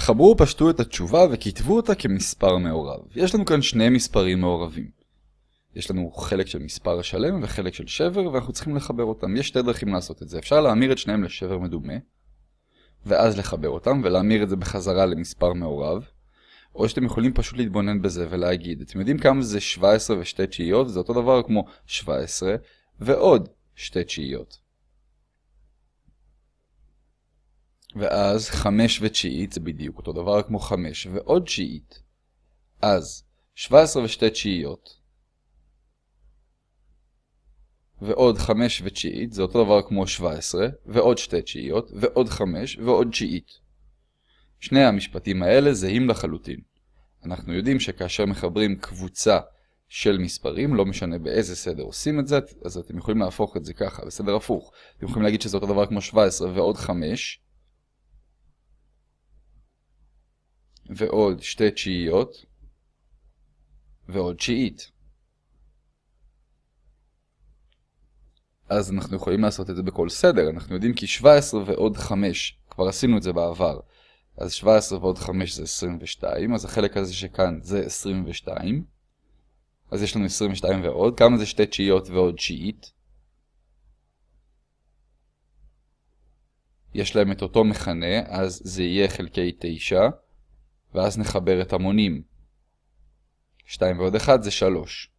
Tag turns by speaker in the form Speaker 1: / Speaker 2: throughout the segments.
Speaker 1: חברו ופשטו את התשובה וכתבו אותה כמספר מעורב. יש לנו כאן שני מספרים מעורבים. יש לנו חלק של מספר שלם וחלק של שבר, ואנחנו צריכים לחבר אותם. יש שתי דרכים לעשות את זה. אפשר להמיר את שניהם לשבר מדומה, ואז לחבר אותם, ולהמיר את זה בחזרה למספר מעורב. או שאתם יכולים פשוט להתבונן בזה ולהגיד, אתם יודעים כמה זה 17 ושתי תשיעיות? זה אותו דבר כמו 17 ועוד שתי תשיעיות. ואז 5 ותשיעית זה בדיוק אותו דבר כמו 5 ועוד תשיעית. אז 17 ושתי תשיעיות ועוד 5 ותשיעית זה אותו דבר כמו 17 ועוד שתי תשיעיות ועוד 5 ועוד תשיעית. שני המשפטים האלה זהים לחלוטין. אנחנו יודעים שכאשר מחברים קבוצה של מספרים, לא משנה באיזה סדר עושים את זה, אז אתם יכולים להפוך את זה ככה, בסדר הפוך. אתם יכולים להגיד שזה אותו דבר כמו 17 ועוד 5, ועוד שתי תשיעיות, ועוד תשיעית. אז אנחנו יכולים לעשות את זה בכל סדר, אנחנו יודעים כי 17 ועוד 5, כבר עשינו את זה בעבר, אז 17 ועוד 5 זה 22, אז החלק הזה שכאן זה 22, אז יש לנו 22 ועוד, כמה זה שתי תשיעיות ועוד תשיעית? יש להם את אותו מכנה, אז זה יהיה חלקי 9, ואז נחבר את המונים. 2 ועוד 1 זה 3.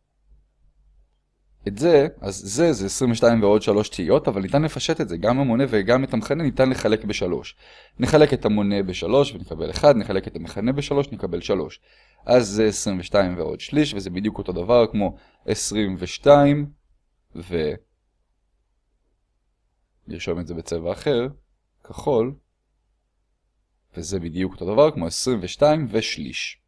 Speaker 1: את זה, אז זה, זה 22 ועוד 3 תהיות, אבל ניתן לפשט את זה, גם המונה וגם את המכנה ניתן לחלק ב-3. נחלק את המונה ב-3 ונקבל 1, נחלק את המכנה ב-3 נקבל 3. אז זה 22 ועוד שליש, וזה בדיוק אותו דבר כמו 22 ו... נרשום את זה בצבע אחר, כחול, וזה בדיוק אותו דבר כמו 22 ושליש.